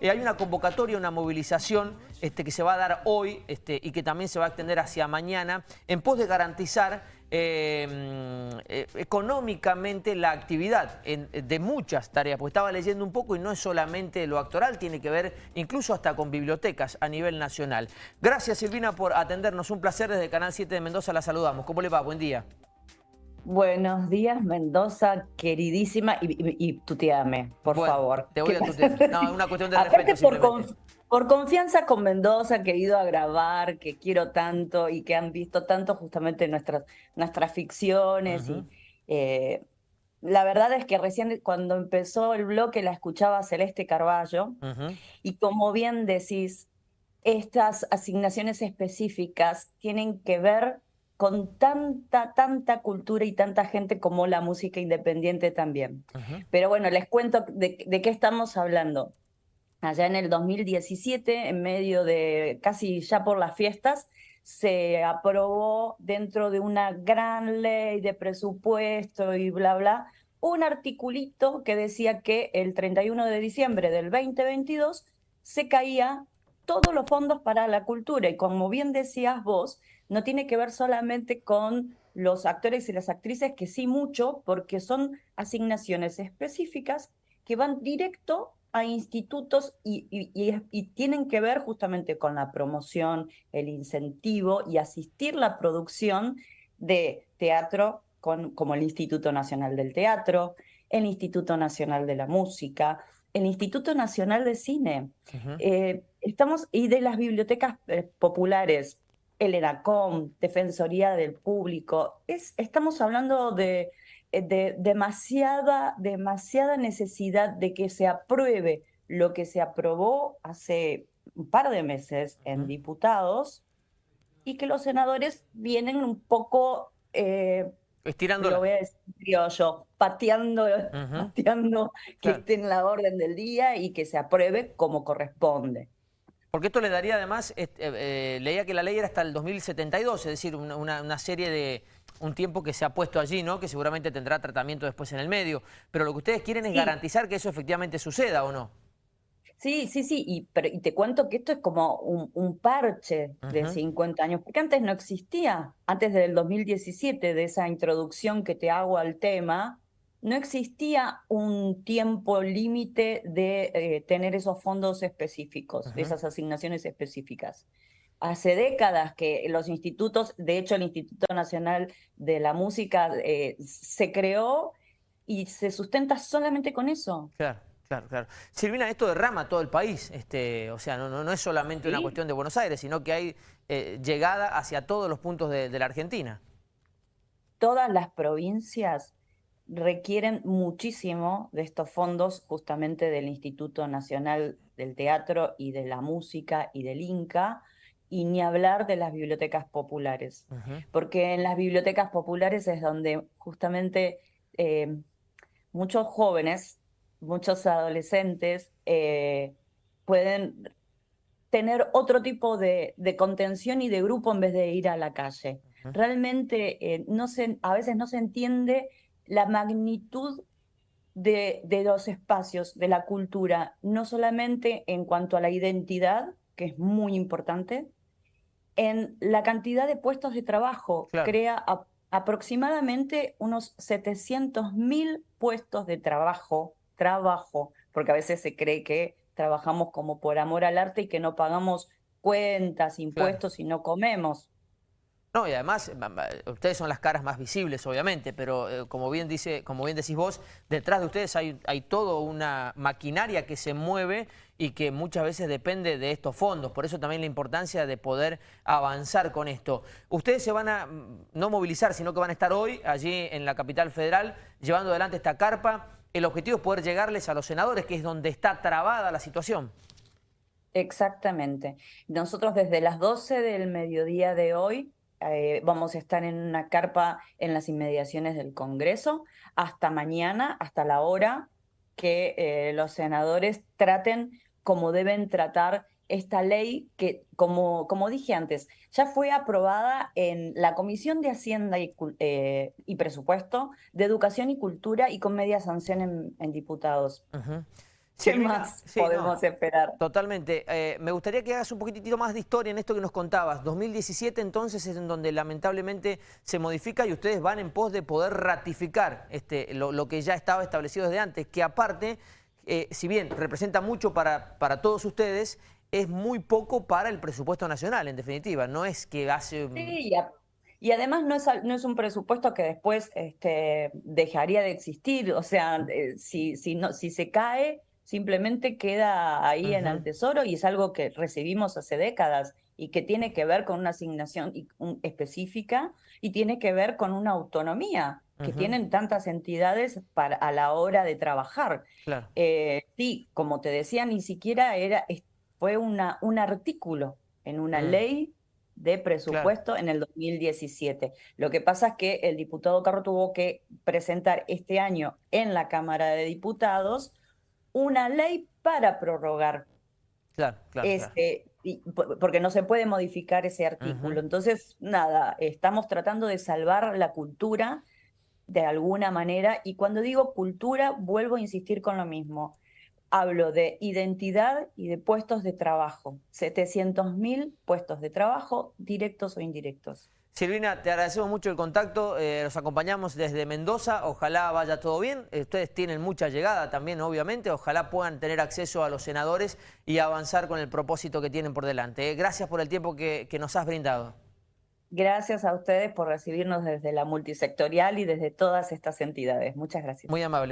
Eh, hay una convocatoria, una movilización este, que se va a dar hoy este, y que también se va a extender hacia mañana en pos de garantizar em, eh, económicamente la actividad de muchas tareas, porque estaba leyendo un poco y no es solamente lo actoral, tiene que ver incluso hasta con bibliotecas a nivel nacional. Gracias Silvina por atendernos, un placer desde Canal 7 de Mendoza, la saludamos. ¿Cómo le va? Buen día. Buenos días, Mendoza, queridísima, y, y, tuteame, por favor. Te voy a tutear. No, una cuestión de respeto por, por, confianza con Mendoza, que he ido a grabar, que quiero tanto y que han visto tanto justamente nuestras, nuestras ficciones. y, eh, la verdad es que recién cuando empezó el bloque la escuchaba Celeste Carballo, y como bien decís, estas asignaciones específicas tienen que ver con tanta, tanta cultura y tanta gente como la música independiente también. Pero bueno, les cuento de, qué estamos hablando. Allá en el 2017, en medio de casi ya por las fiestas, se aprobó dentro de una gran ley de presupuesto y bla, bla, un articulito que decía que el 31 de diciembre del 2022 se caía todos los fondos para la cultura. Y como bien decías vos, no tiene que ver solamente con los actores y las actrices, que sí mucho, porque son asignaciones específicas que van directo a institutos y, tienen que ver justamente con la promoción, el incentivo y asistir la producción de teatro con, como el Instituto Nacional del Teatro, el Instituto Nacional de la Música, el Instituto Nacional de Cine. Eh, estamos, y de las bibliotecas eh, populares, el ENACOM, Defensoría del Público. Es, estamos hablando de, eh, de demasiada, demasiada necesidad de que se apruebe lo que se aprobó hace un par de meses en diputados y que los senadores vienen un poco... Eh, Estirando. Lo voy a decir yo, pateando, pateando que esté en la orden del día y que se apruebe como corresponde. Porque esto le daría además, eh, eh, leía que la ley era hasta el 2072, es decir, una, serie de, un tiempo que se ha puesto allí, ¿no? Que seguramente tendrá tratamiento después en el medio. Pero lo que ustedes quieren es garantizar que eso efectivamente suceda, ¿o no? Sí, sí, sí, y, pero, y te cuento que esto es como un, parche de 50 años, porque antes no existía, antes del 2017, de esa introducción que te hago al tema, no existía un tiempo límite de eh, tener esos fondos específicos, esas asignaciones específicas. Hace décadas que los institutos, de hecho el Instituto Nacional de la Música eh, se creó y se sustenta solamente con eso. Claro. Claro, claro. Silvina, esto derrama todo el país, este, o sea, no, no, es solamente una cuestión de Buenos Aires, sino que hay eh, llegada hacia todos los puntos de la Argentina. Todas las provincias requieren muchísimo de estos fondos justamente del Instituto Nacional del Teatro y de la Música y del INCA, y ni hablar de las bibliotecas populares, porque en las bibliotecas populares es donde justamente eh, muchos jóvenes, muchos adolescentes eh, pueden tener otro tipo de, contención y de grupo en vez de ir a la calle. Realmente eh, no se, a veces no se entiende la magnitud de, los espacios, de la cultura, no solamente en cuanto a la identidad, que es muy importante, en la cantidad de puestos de trabajo. Crea aproximadamente unos 700 mil puestos de trabajo, trabajo, porque a veces se cree que trabajamos como por amor al arte y que no pagamos cuentas, impuestos y no comemos. No, y además, ustedes son las caras más visibles, obviamente, pero eh, como, bien dice, como bien decís vos, detrás de ustedes hay, hay toda una maquinaria que se mueve y que muchas veces depende de estos fondos. Por eso también la importancia de poder avanzar con esto. Ustedes se van a mm, no movilizar, sino que van a estar hoy allí en la capital federal llevando adelante esta carpa. El objetivo es poder llegarles a los senadores, que es donde está trabada la situación. Exactamente. Nosotros desde las 12 del mediodía de hoy eh, vamos a estar en una carpa en las inmediaciones del Congreso hasta mañana, hasta la hora que eh, los senadores traten como deben tratar esta ley que, como, como dije antes, ya fue aprobada en la Comisión de Hacienda y, eh, Presupuesto de Educación y Cultura y con media sanción en, diputados. ¿Qué más podemos esperar? Totalmente. Eh, me gustaría que hagas un poquitito más de historia en esto que nos contabas. 2017 entonces es en donde lamentablemente se modifica y ustedes van en pos de poder ratificar este, lo, que ya estaba establecido desde antes, que aparte, eh, si bien representa mucho para, para todos ustedes, es muy poco para el presupuesto nacional, en definitiva. No es que hace... Sí, y además no es, no es un presupuesto que después este, dejaría de existir. O sea, eh, si, si, no, si se cae simplemente queda ahí en el tesoro y es algo que recibimos hace décadas y que tiene que ver con una asignación específica y tiene que ver con una autonomía que tienen tantas entidades para, a la hora de trabajar. Eh, sí, como te decía, ni siquiera era, fue una, un artículo en una mm. ley de presupuesto en el 2017. Lo que pasa es que el diputado Carro tuvo que presentar este año en la Cámara de Diputados una ley para prorrogar. Claro, claro, este, porque no se puede modificar ese artículo. Entonces, nada, estamos tratando de salvar la cultura de alguna manera. Y cuando digo cultura, vuelvo a insistir con lo mismo. Hablo de identidad y de puestos de trabajo. 700.000 puestos de trabajo, directos o indirectos. Silvina, te agradecemos mucho el contacto, eh, los acompañamos desde Mendoza, ojalá vaya todo bien, eh, ustedes tienen mucha llegada también obviamente, ojalá puedan tener acceso a los senadores y avanzar con el propósito que tienen por delante. Eh. Gracias por el tiempo que, que nos has brindado. Gracias a ustedes por recibirnos desde la multisectorial y desde todas estas entidades. Muchas gracias. Muy amable.